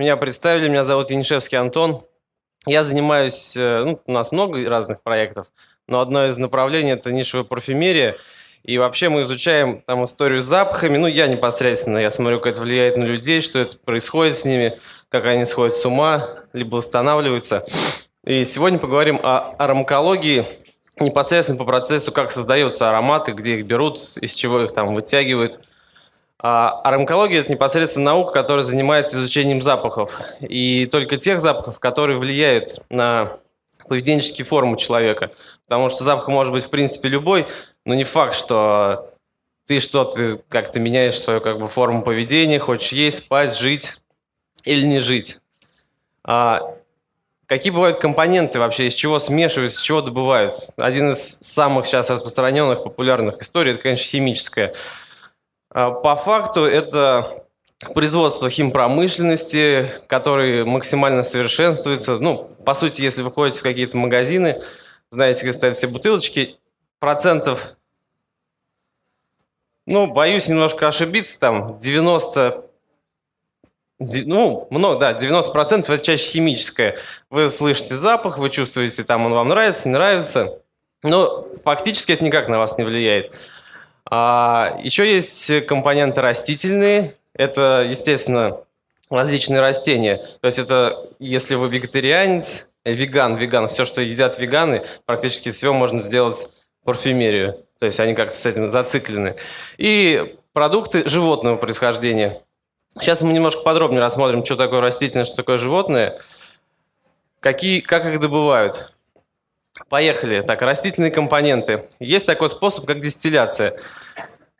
Меня представили, меня зовут Янишевский Антон. Я занимаюсь, э, ну, у нас много разных проектов, но одно из направлений – это нишевая парфюмерия. И вообще мы изучаем там историю с запахами. Ну, я непосредственно, я смотрю, как это влияет на людей, что это происходит с ними, как они сходят с ума, либо восстанавливаются. И сегодня поговорим о аромакологии, непосредственно по процессу, как создаются ароматы, где их берут, из чего их там вытягивают. А аромакология – это непосредственно наука, которая занимается изучением запахов. И только тех запахов, которые влияют на поведенческие формы человека. Потому что запах может быть, в принципе, любой, но не факт, что ты что-то как-то меняешь свою как бы, форму поведения, хочешь есть, спать, жить или не жить. А Какие бывают компоненты вообще, из чего смешивают, из чего добывают? Один из самых сейчас распространенных, популярных историй, это, конечно, химическая. А, по факту это производство химпромышленности, который максимально совершенствуется. Ну, по сути, если вы ходите в какие-то магазины, знаете, где стоят все бутылочки, процентов, ну, боюсь немножко ошибиться, там 90 ну, много, да, 90% это чаще химическое. Вы слышите запах, вы чувствуете, там он вам нравится, не нравится. Но фактически это никак на вас не влияет. А, еще есть компоненты растительные. Это, естественно, различные растения. То есть это, если вы вегетарианец, веган, веган, все, что едят веганы, практически всего можно сделать парфюмерию. То есть они как-то с этим зациклены. И продукты животного происхождения. Сейчас мы немножко подробнее рассмотрим, что такое растительное, что такое животное, какие, как их добывают. Поехали. Так, растительные компоненты. Есть такой способ, как дистилляция.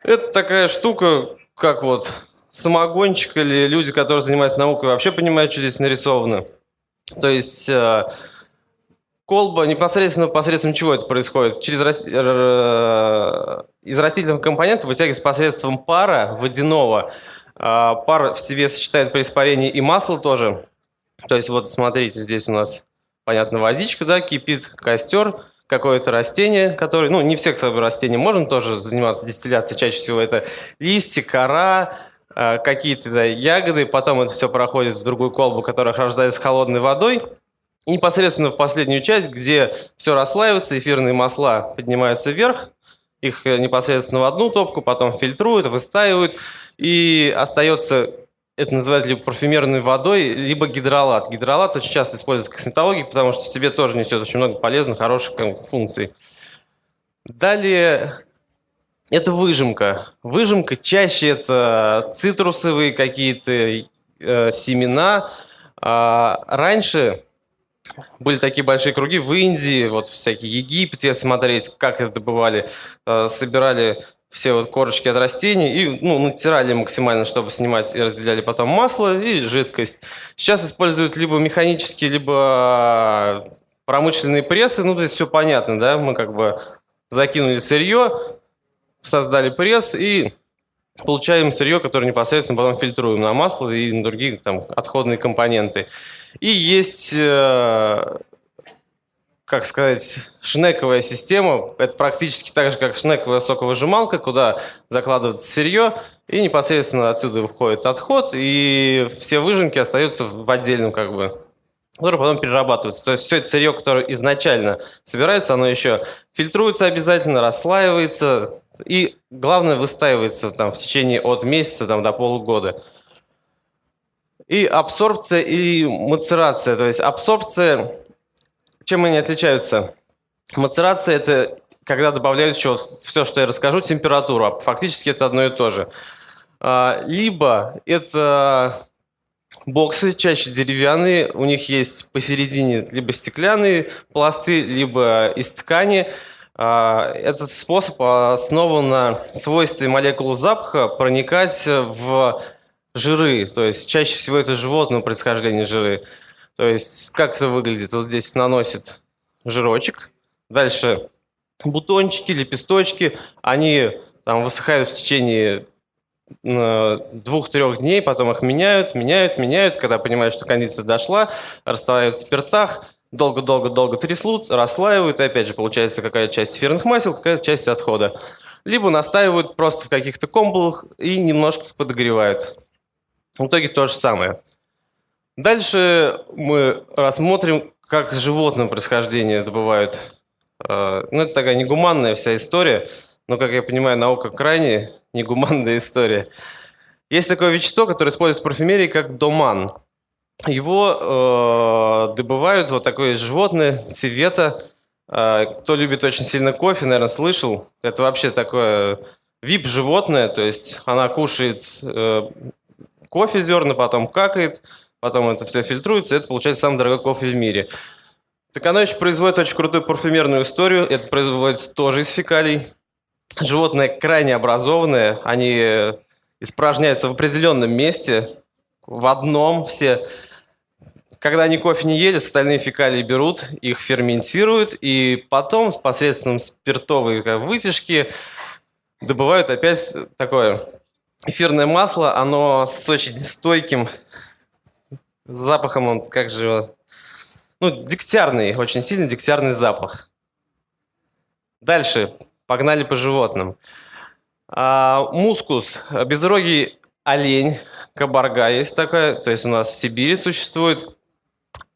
Это такая штука, как вот самогончик или люди, которые занимаются наукой, вообще понимают, что здесь нарисовано. То есть э, колба непосредственно посредством чего это происходит? Через из растительных компонентов вытягивается посредством пара водяного а, пар в себе сочетает при испарении и масло тоже. То есть вот смотрите, здесь у нас, понятно, водичка, да, кипит костер, какое-то растение, которое, ну, не все, кстати, растения можно тоже заниматься дистилляцией, чаще всего это листья, кора, а, какие-то да, ягоды, потом это все проходит в другую колбу, которая охлаждается холодной водой, и непосредственно в последнюю часть, где все расслаивается, эфирные масла поднимаются вверх, их э, непосредственно в одну топку, потом фильтруют, выстаивают, и остается, это называют либо парфюмерной водой, либо гидролат. Гидролат очень часто используется в косметологии, потому что в себе тоже несет очень много полезных, хороших функций. Далее это выжимка. Выжимка чаще это цитрусовые какие-то э, семена. А раньше были такие большие круги в Индии, вот всякие Египет, если смотреть, как это добывали, э, собирали все вот корочки от растений и ну, натирали максимально, чтобы снимать, и разделяли потом масло и жидкость. Сейчас используют либо механические, либо промышленные прессы, ну, то есть все понятно, да, мы как бы закинули сырье, создали пресс и получаем сырье, которое непосредственно потом фильтруем на масло и на другие там отходные компоненты. И есть, э, как сказать, шнековая система. Это практически так же, как шнековая соковыжималка, куда закладывается сырье, и непосредственно отсюда выходит отход, и все выжимки остаются в отдельном как бы который потом перерабатывается. То есть все это сырье, которое изначально собирается, оно еще фильтруется обязательно, расслаивается и, главное, выстаивается там, в течение от месяца там, до полугода. И абсорбция и мацерация. То есть абсорбция, чем они отличаются? Мацерация – это когда добавляют еще все, что я расскажу, температуру. А фактически это одно и то же. А, либо это боксы, чаще деревянные. У них есть посередине либо стеклянные пласты, либо из ткани. А, этот способ основан на свойстве молекул запаха проникать в жиры, то есть чаще всего это животного происхождения жиры. То есть как это выглядит? Вот здесь наносит жирочек, дальше бутончики, лепесточки, они там высыхают в течение э, двух-трех дней, потом их меняют, меняют, меняют, когда понимают, что кондиция дошла, расставляют в спиртах, долго-долго-долго трясут, расслаивают, и опять же получается какая-то часть эфирных масел, какая-то часть отхода. Либо настаивают просто в каких-то комбулах и немножко подогревают. В итоге то же самое. Дальше мы рассмотрим, как животное происхождение добывают. Э, ну, это такая негуманная вся история, но, как я понимаю, наука крайне негуманная история. Есть такое вещество, которое используется в парфюмерии как доман. Его э, добывают вот такое животное цвета. Э, кто любит очень сильно кофе, наверное, слышал. Это вообще такое вип-животное, то есть она кушает э, кофе зерна, потом какает, потом это все фильтруется, и это получается самый дорогой кофе в мире. Так еще производит очень крутую парфюмерную историю. Это производится тоже из фекалий. Животные крайне образованные, они испражняются в определенном месте, в одном все. Когда они кофе не ели, остальные фекалии берут, их ферментируют, и потом посредством спиртовой вытяжки добывают опять такое эфирное масло. Оно с очень стойким запахом, он как же... Ну, дегтярный, очень сильный дегтярный запах. Дальше, погнали по животным. А, мускус, безрогий олень, кабарга есть такая, то есть у нас в Сибири существует.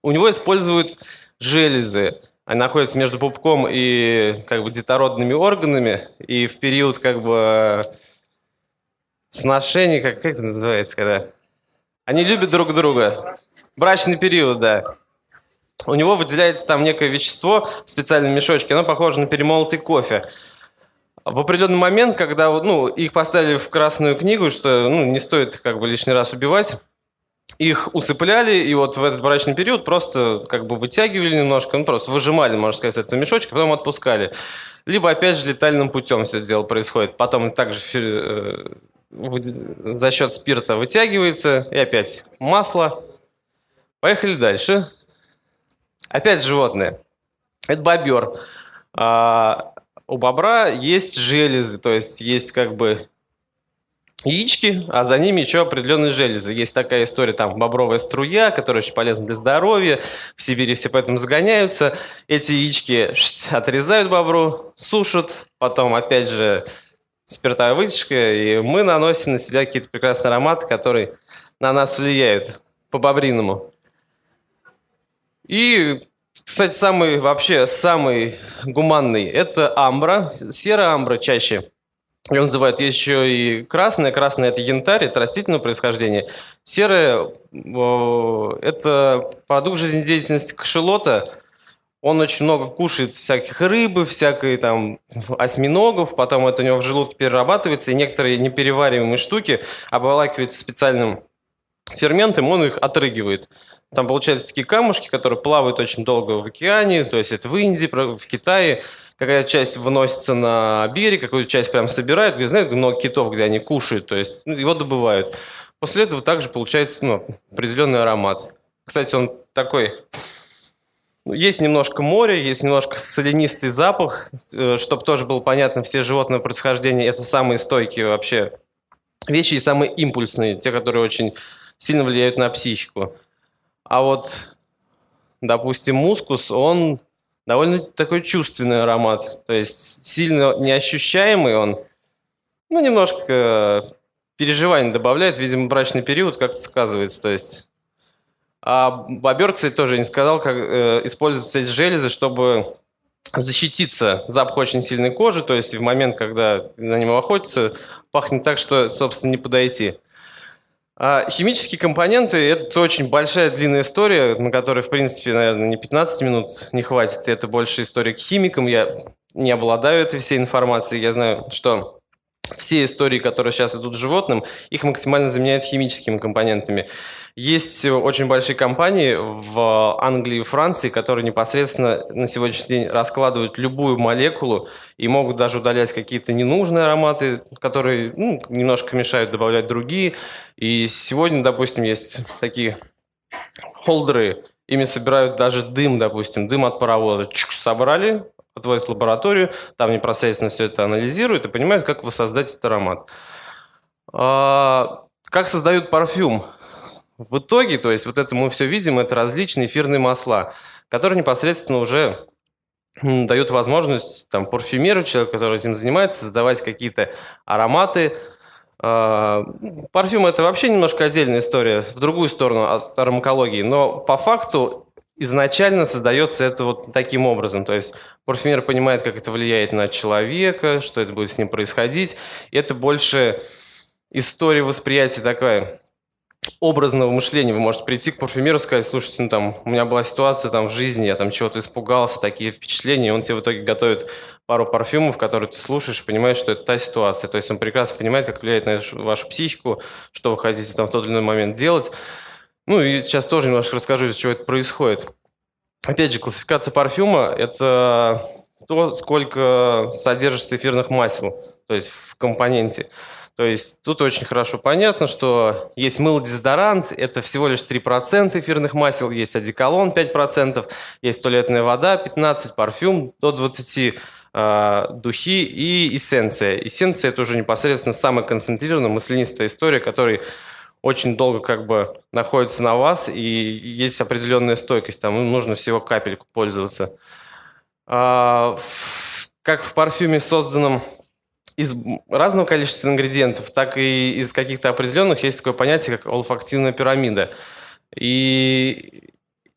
У него используют железы. Они находятся между пупком и как бы детородными органами. И в период как бы сношений, как, как это называется, когда... Они любят друг друга. Брачный период, да. У него выделяется там некое вещество в специальном мешочке, оно похоже на перемолотый кофе в определенный момент, когда ну, их поставили в Красную книгу, что ну, не стоит как бы лишний раз убивать, их усыпляли, и вот в этот брачный период просто как бы вытягивали немножко, ну просто выжимали, можно сказать, этого мешочка, потом отпускали. Либо опять же летальным путем все это дело происходит. Потом также э, за счет спирта вытягивается, и опять масло. Поехали дальше. Опять животные. Это бобер. А, у бобра есть железы, то есть есть как бы яички, а за ними еще определенные железы. Есть такая история, там, бобровая струя, которая очень полезна для здоровья. В Сибири все поэтому загоняются. Эти яички отрезают бобру, сушат, потом, опять же, спиртовая вытяжка, и мы наносим на себя какие-то прекрасные ароматы, которые на нас влияют по-бобриному. И кстати, самый вообще самый гуманный это амбра, серая амбра чаще. Ее называют еще и красная. Красная – это янтарь, это растительного происхождения. Серая – это продукт жизнедеятельности кашелота. Он очень много кушает всяких рыбы, всякой там осьминогов, потом это у него в желудке перерабатывается, и некоторые неперевариваемые штуки обволакиваются специальным ферментом, он их отрыгивает. Там получаются такие камушки, которые плавают очень долго в океане, то есть это в Индии, в Китае. Какая часть выносится на берег, какую часть прям собирают, где, знаете, много китов, где они кушают, то есть ну, его добывают. После этого также получается ну, определенный аромат. Кстати, он такой... Ну, есть немножко моря, есть немножко соленистый запах, э, чтобы тоже было понятно, все животные происхождения – это самые стойкие вообще вещи и самые импульсные, те, которые очень сильно влияют на психику. А вот, допустим, мускус, он довольно такой чувственный аромат. То есть сильно неощущаемый он. Ну, немножко переживаний добавляет. Видимо, брачный период как-то сказывается. То есть... А бобер, кстати, тоже не сказал, как э, используются эти железы, чтобы защититься. Запах очень сильной кожи, то есть в момент, когда на него охотятся, пахнет так, что, собственно, не подойти. А химические компоненты – это очень большая длинная история, на которой, в принципе, наверное, не 15 минут не хватит. Это больше история к химикам. Я не обладаю этой всей информацией. Я знаю, что все истории, которые сейчас идут животным, их максимально заменяют химическими компонентами. Есть очень большие компании в Англии и Франции, которые непосредственно на сегодняшний день раскладывают любую молекулу и могут даже удалять какие-то ненужные ароматы, которые ну, немножко мешают добавлять другие. И сегодня, допустим, есть такие холдеры, ими собирают даже дым, допустим, дым от паровоза. Чук, собрали, отводят в лабораторию, там непосредственно все это анализируют и понимают, как воссоздать этот аромат. А, как создают парфюм? В итоге, то есть вот это мы все видим, это различные эфирные масла, которые непосредственно уже дают возможность там, парфюмеру, человеку, который этим занимается, создавать какие-то ароматы, А, парфюм это вообще немножко отдельная история, в другую сторону от аромакологии, но по факту изначально создается это вот таким образом. То есть парфюмер понимает, как это влияет на человека, что это будет с ним происходить. Это больше история восприятия такая образного мышления. Вы можете прийти к парфюмеру и сказать, слушайте, ну там, у меня была ситуация там в жизни, я там чего-то испугался, такие впечатления, и он тебе в итоге готовит пару парфюмов, которые ты слушаешь, понимаешь, что это та ситуация. То есть он прекрасно понимает, как влияет на вашу психику, что вы хотите там в тот или иной момент делать. Ну и сейчас тоже немножко расскажу, из чего это происходит. Опять же, классификация парфюма – это то, сколько содержится эфирных масел, то есть в компоненте. То есть тут очень хорошо понятно, что есть мыло-дезодорант, это всего лишь 3% эфирных масел, есть одеколон 5%, есть туалетная вода 15%, парфюм до 20%, э, духи и эссенция. Эссенция – это уже непосредственно самая концентрированная маслянистая история, которая очень долго как бы находится на вас, и есть определенная стойкость, там нужно всего капельку пользоваться. А, в, как в парфюме, созданном из разного количества ингредиентов, так и из каких-то определенных есть такое понятие, как олфактивная пирамида. И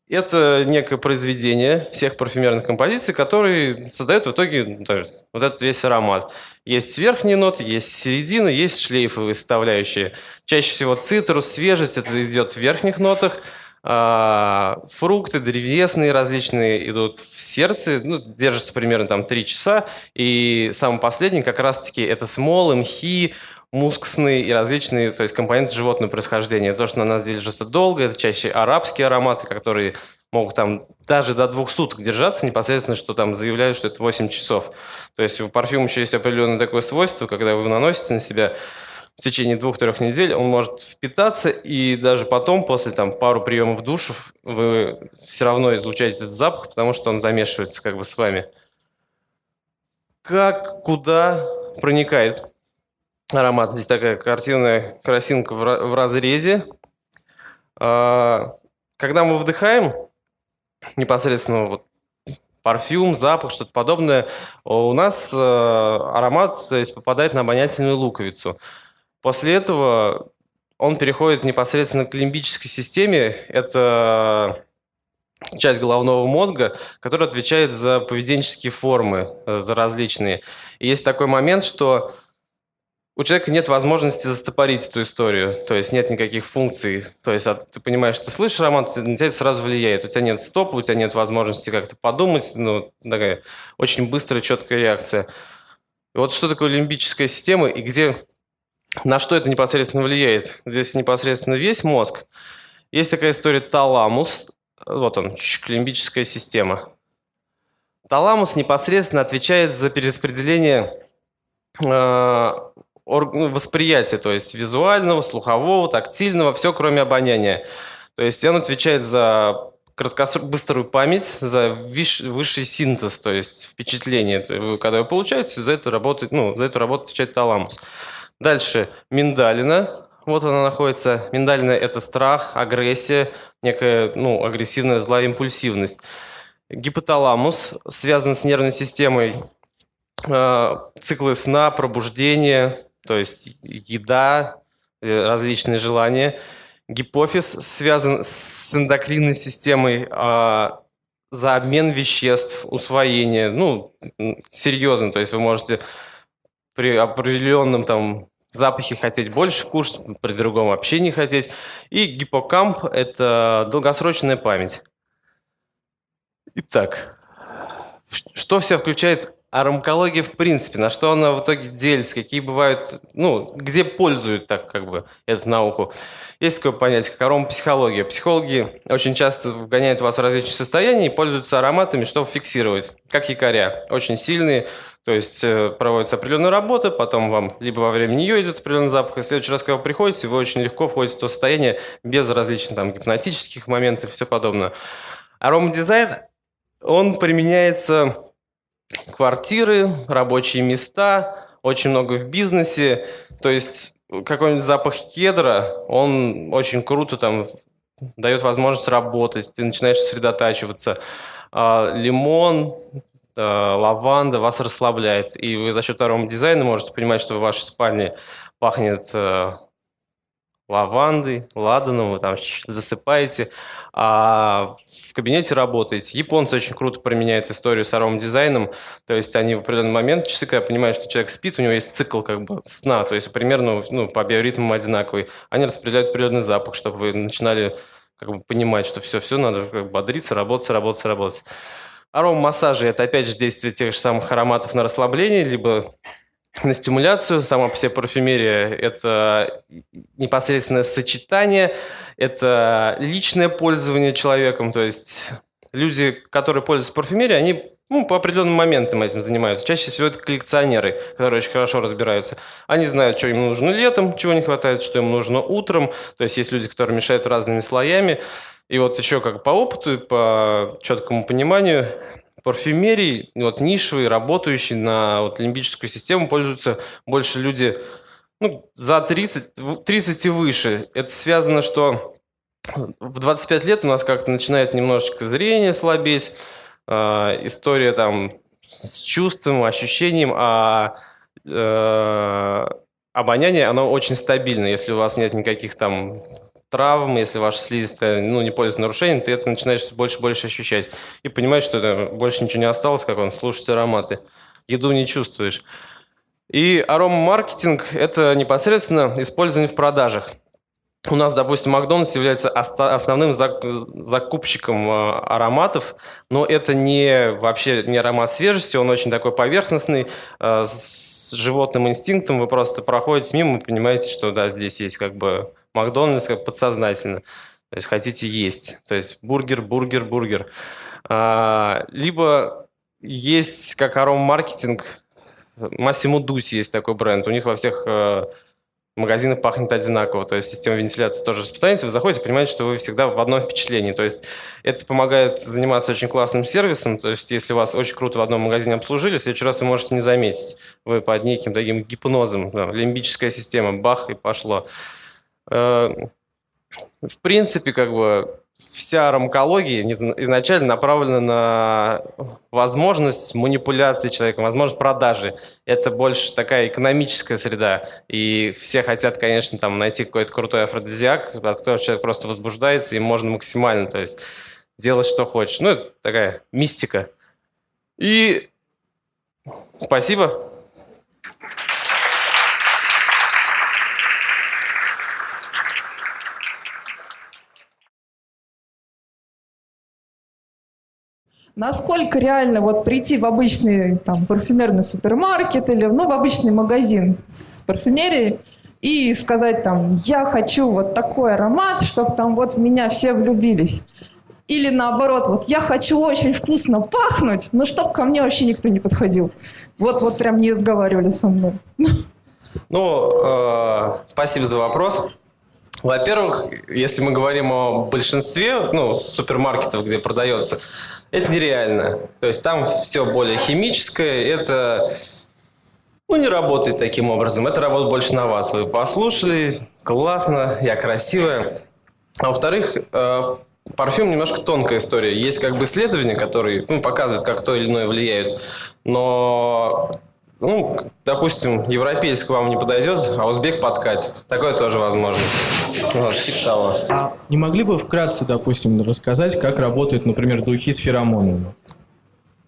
это некое произведение всех парфюмерных композиций, которые создают в итоге ну, вот этот весь аромат. Есть верхние ноты, есть середина, есть шлейфовые составляющие. Чаще всего цитрус, свежесть, это идет в верхних нотах, а, фрукты древесные различные идут в сердце, ну, держатся примерно там 3 часа. И самый последний как раз-таки это смолы, мхи, мускусные и различные, то есть компоненты животного происхождения. То, что на нас держится долго, это чаще арабские ароматы, которые могут там даже до двух суток держаться, непосредственно, что там заявляют, что это 8 часов. То есть у парфюма еще есть определенное такое свойство, когда вы наносите на себя, в течение двух-трех недель он может впитаться, и даже потом, после там пару приемов душев, вы все равно излучаете этот запах, потому что он замешивается как бы с вами. Как, куда проникает аромат? Здесь такая картинная красинка в разрезе. А, когда мы вдыхаем, непосредственно вот парфюм, запах, что-то подобное, у нас э, аромат то есть, попадает на обонятельную луковицу. После этого он переходит непосредственно к лимбической системе. Это часть головного мозга, которая отвечает за поведенческие формы, э, за различные. И есть такой момент, что у человека нет возможности застопорить эту историю, то есть нет никаких функций. То есть а ты понимаешь, ты слышишь роман, на тебя это сразу влияет. У тебя нет стопа, у тебя нет возможности как-то подумать. Ну, такая очень быстрая, четкая реакция. И вот что такое лимбическая система и где на что это непосредственно влияет? Здесь непосредственно весь мозг. Есть такая история таламус. Вот он, лимбическая система. Таламус непосредственно отвечает за перераспределение э, восприятия, то есть визуального, слухового, тактильного, все кроме обоняния. То есть он отвечает за краткосрочную быструю память, за виш, высший синтез, то есть впечатление. Когда вы получаете, за эту работу, ну, за эту работу отвечает таламус. Дальше миндалина. Вот она находится. Миндалина – это страх, агрессия, некая ну, агрессивная злая импульсивность. Гипоталамус связан с нервной системой, э, циклы сна, пробуждения, то есть еда, э, различные желания. Гипофиз связан с эндокринной системой, э, за обмен веществ, усвоение, ну, серьезно, то есть вы можете при определенном там запахе хотеть больше кушать, при другом вообще не хотеть. И гиппокамп – это долгосрочная память. Итак, что все включает аромакология в принципе, на что она в итоге делится, какие бывают, ну, где пользуют так как бы эту науку. Есть такое понятие, как аромапсихология. Психологи очень часто вгоняют вас в различные состояния и пользуются ароматами, чтобы фиксировать, как якоря. Очень сильные, то есть э, проводится определенная работа, потом вам либо во время нее идет определенный запах, и в следующий раз, когда вы приходите, вы очень легко входите в то состояние без различных там гипнотических моментов и все подобное. Аромадизайн, он применяется квартиры, рабочие места, очень много в бизнесе. То есть какой-нибудь запах кедра, он очень круто там дает возможность работать, ты начинаешь сосредотачиваться. А, лимон, лаванда вас расслабляет. И вы за счет арома дизайна можете понимать, что в вашей спальне пахнет лавандой, ладаном, вы там засыпаете, а в кабинете работаете. Японцы очень круто применяют историю с аромадизайном, то есть они в определенный момент, часы, когда понимают, что человек спит, у него есть цикл как бы сна, то есть примерно ну, по биоритмам одинаковый. Они распределяют определенный запах, чтобы вы начинали как бы понимать, что все, все, надо как бы бодриться, работать, работать, работать. Аромамассажи – это опять же действие тех же самых ароматов на расслабление, либо на стимуляцию. Сама по себе парфюмерия – это непосредственное сочетание, это личное пользование человеком. То есть люди, которые пользуются парфюмерией, они ну, по определенным моментам этим занимаются. Чаще всего это коллекционеры, которые очень хорошо разбираются. Они знают, что им нужно летом, чего не хватает, что им нужно утром. То есть есть люди, которые мешают разными слоями. И вот еще как по опыту, по четкому пониманию, парфюмерии, вот нишевые, работающие на вот, лимбическую систему, пользуются больше люди ну, за 30, 30 и выше. Это связано, что в 25 лет у нас как-то начинает немножечко зрение слабеть, э, история там с чувством, ощущением, а э, обоняние, оно очень стабильно, если у вас нет никаких там травм, если ваша слизистая ну, не пользуется нарушением, ты это начинаешь больше и больше ощущать. И понимаешь, что это больше ничего не осталось, как он, слушать ароматы. Еду не чувствуешь. И аромамаркетинг – это непосредственно использование в продажах. У нас, допустим, Макдональдс является основным закупщиком а, ароматов, но это не вообще не аромат свежести, он очень такой поверхностный, а, с животным инстинктом. Вы просто проходите мимо и понимаете, что да, здесь есть как бы Макдональдс как подсознательно. То есть хотите есть. То есть бургер, бургер, бургер. А, либо есть как аромамаркетинг, Массимо Дуси есть такой бренд. У них во всех магазинах пахнет одинаково. То есть система вентиляции тоже распространяется. Вы заходите, понимаете, что вы всегда в одном впечатлении. То есть это помогает заниматься очень классным сервисом. То есть если вас очень круто в одном магазине обслужили, в следующий раз вы можете не заметить. Вы под неким таким гипнозом. Да, лимбическая система, бах, и пошло. Э, в принципе, как бы вся рамкология изначально направлена на возможность манипуляции человеком, возможность продажи. Это больше такая экономическая среда. И все хотят, конечно, там найти какой-то крутой афродизиак, от которого человек просто возбуждается, и можно максимально, то есть делать, что хочешь. Ну, это такая мистика. И спасибо. Насколько реально вот прийти в обычный там, парфюмерный супермаркет или ну, в обычный магазин с парфюмерией и сказать там, я хочу вот такой аромат, чтобы там вот в меня все влюбились. Или наоборот, вот я хочу очень вкусно пахнуть, но чтобы ко мне вообще никто не подходил. Вот, вот прям не разговаривали со мной. Ну, э, спасибо за вопрос. Во-первых, если мы говорим о большинстве ну, супермаркетов, где продается, это нереально. То есть там все более химическое, это ну, не работает таким образом. Это работает больше на вас. Вы послушали, классно, я красивая. А во-вторых, э, парфюм немножко тонкая история. Есть как бы исследования, которые ну, показывают, как то или иное влияет. Но ну, допустим, европейский вам не подойдет, а узбек подкатит. Такое тоже возможно. Вот, типа того. А не могли бы вкратце, допустим, рассказать, как работают, например, духи с феромонами?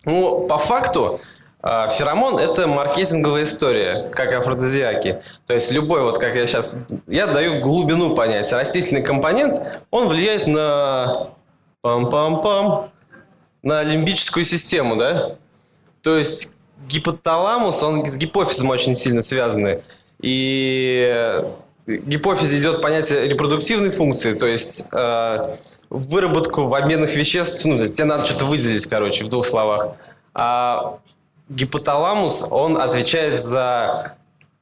Ну, по факту, а, Феромон – это маркетинговая история, как афродизиаки. То есть любой, вот как я сейчас, я даю глубину понятия. Растительный компонент, он влияет на пам-пам-пам, на лимбическую систему, да? То есть гипоталамус, он с гипофизом очень сильно связаны. И в гипофизе идет понятие репродуктивной функции, то есть э, выработку в обменных веществ, ну, тебе надо что-то выделить, короче, в двух словах. А гипоталамус, он отвечает за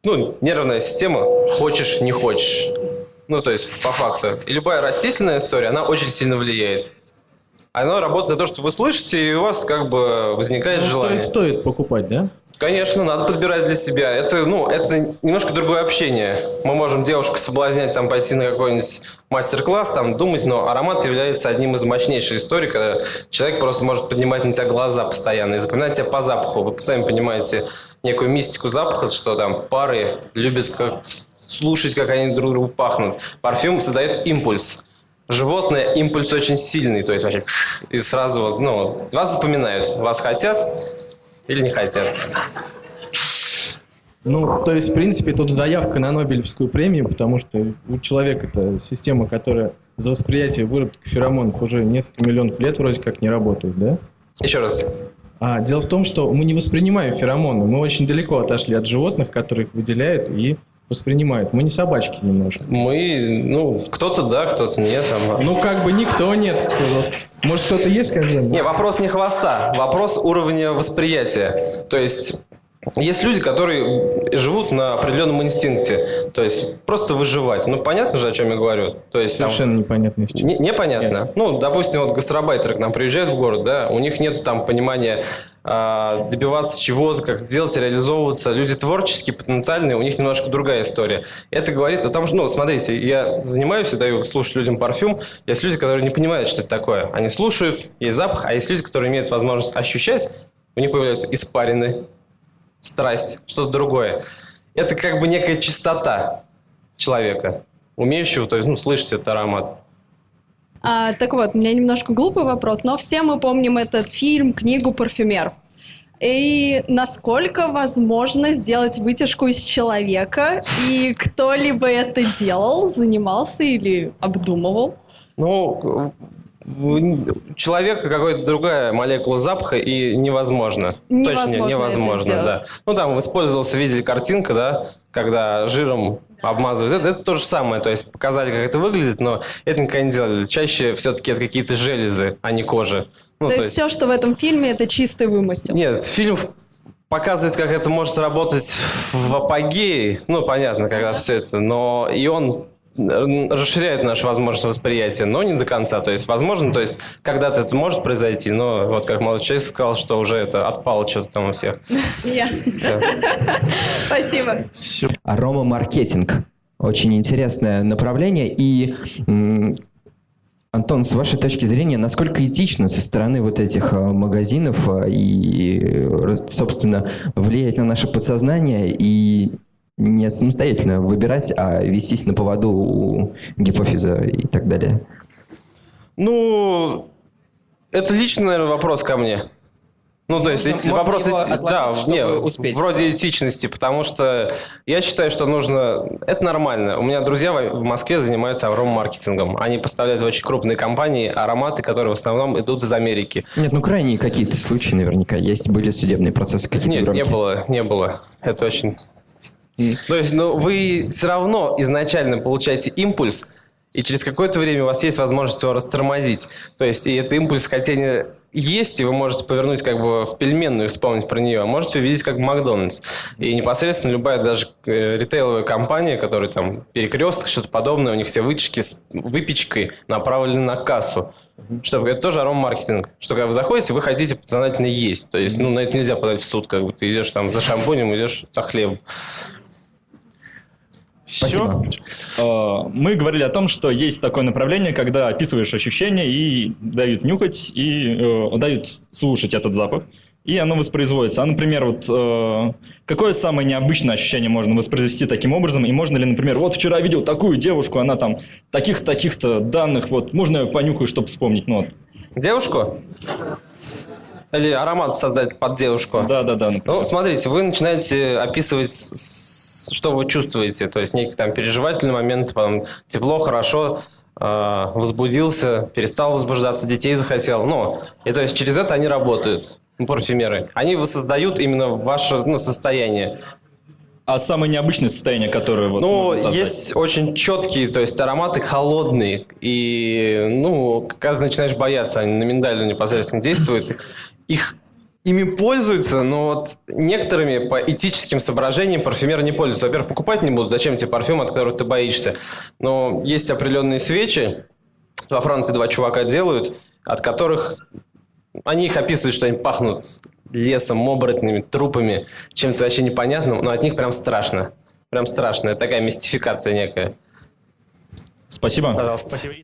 ну, нервная система хочешь, не хочешь. Ну, то есть, по факту. И любая растительная история, она очень сильно влияет. Оно работает на то, что вы слышите, и у вас как бы возникает Ну, то желание. есть стоит покупать, да? Конечно, надо подбирать для себя. Это, ну, это немножко другое общение. Мы можем девушку соблазнять, там, пойти на какой-нибудь мастер-класс, там, думать, но аромат является одним из мощнейших историй, когда человек просто может поднимать на тебя глаза постоянно и запоминать тебя по запаху. Вы сами понимаете некую мистику запаха, что там пары любят как слушать, как они друг другу пахнут. Парфюм создает импульс. Животное импульс очень сильный, то есть вообще и сразу вот, ну, вас запоминают, вас хотят или не хотят. Ну, то есть, в принципе, тут заявка на Нобелевскую премию, потому что у человека это система, которая за восприятие выработки феромонов уже несколько миллионов лет вроде как не работает, да? Еще раз. А дело в том, что мы не воспринимаем феромоны. Мы очень далеко отошли от животных, которые их выделяют и воспринимают. Мы не собачки немножко. Мы, ну, кто-то да, кто-то нет. Там. Ну, как бы никто нет. Может, кто-то есть когда-нибудь? Не, вопрос не хвоста, вопрос уровня восприятия. То есть есть люди, которые живут на определенном инстинкте, то есть просто выживать. Ну, понятно же, о чем я говорю. То есть, там, Совершенно непонятно сейчас. Не- непонятно. Ну, допустим, вот гастробайтеры к нам приезжают в город, да, у них нет там понимания а, добиваться чего-то, как делать, реализовываться. Люди творческие, потенциальные, у них немножко другая история. Это говорит о том, что, ну, смотрите, я занимаюсь и даю слушать людям парфюм. Есть люди, которые не понимают, что это такое. Они слушают, есть запах, а есть люди, которые имеют возможность ощущать, у них появляются испарины, страсть, что-то другое. Это как бы некая чистота человека, умеющего, то есть, ну, слышать этот аромат. А, так вот, у меня немножко глупый вопрос, но все мы помним этот фильм, книгу «Парфюмер». И насколько возможно сделать вытяжку из человека? И кто-либо это делал, занимался или обдумывал? Ну, человека какая-то другая молекула запаха, и невозможно. Невозможно Точно невозможно, да. Ну, там использовался, видели картинка, да, когда жиром обмазывают. Это, это то же самое, то есть показали, как это выглядит, но это никогда не делали. Чаще все-таки это какие-то железы, а не кожа. Ну, то, есть, все, что в этом фильме, это чистый вымысел. Нет, фильм показывает, как это может работать в апогее. Ну, понятно, когда все это. Но и он расширяет нашу возможность восприятия, но не до конца. То есть, возможно, то есть, когда-то это может произойти, но вот как молодой человек сказал, что уже это отпало что-то там у всех. Ясно. Спасибо. Аромамаркетинг. Очень интересное направление. И, Антон, с вашей точки зрения, насколько этично со стороны вот этих а, магазинов а, и, э, собственно, влиять на наше подсознание и не самостоятельно выбирать, а вестись на поводу у гипофиза и так далее? Ну, это личный, наверное, вопрос ко мне. Ну, то есть, Можно- эти- можно вопрос его эти- отложить, да, не, успеть. вроде этичности, потому что я считаю, что нужно... Это нормально. У меня друзья в Москве занимаются аромамаркетингом. Они поставляют в очень крупные компании ароматы, которые в основном идут из Америки. Нет, ну крайние какие-то случаи наверняка есть. Были судебные процессы какие-то Нет, не громкие. было, не было. Это очень... То есть, ну, вы все равно изначально получаете импульс, и через какое-то время у вас есть возможность его растормозить. То есть, и этот импульс хотения есть, и вы можете повернуть как бы в пельменную, и вспомнить про нее, а можете увидеть как Макдональдс. И непосредственно любая даже э, ритейловая компания, которая там перекресток, что-то подобное, у них все вытяжки с выпечкой направлены на кассу. Чтобы это тоже аромамаркетинг. Что когда вы заходите, вы хотите подсознательно есть. То есть, ну, на это нельзя подать в суд, как бы ты идешь там за шампунем, идешь за хлебом. Спасибо. Э, Мы говорили о том, что есть такое направление, когда описываешь ощущения и дают нюхать, и э, дают слушать этот запах, и оно воспроизводится. А, например, вот э, какое самое необычное ощущение можно воспроизвести таким образом, и можно ли, например, вот вчера видел такую девушку, она там таких-таких-то данных, вот, можно я понюхаю, чтобы вспомнить, ну, вот. Девушку? Или аромат создать под девушку? да-да-да, например. Ну, смотрите, вы начинаете описывать, что вы чувствуете, то есть некий там переживательный момент, потом тепло, хорошо, э, возбудился, перестал возбуждаться, детей захотел. Ну, и то есть через это они работают, парфюмеры. Они воссоздают именно ваше ну, состояние. А самое необычное состояние, которое вот Ну, есть очень четкие, то есть ароматы холодные. И, ну, когда ты начинаешь бояться, они на миндалю непосредственно действуют. Их ими пользуются, но вот некоторыми по этическим соображениям парфюмеры не пользуются. Во-первых, покупать не будут. Зачем тебе парфюм, от которого ты боишься? Но есть определенные свечи. Во Франции два чувака делают. от которых они их описывают, что они пахнут лесом, оборотнями, трупами, чем-то вообще непонятным, но от них прям страшно. Прям страшно. Это такая мистификация некая. Спасибо. Пожалуйста. Спасибо.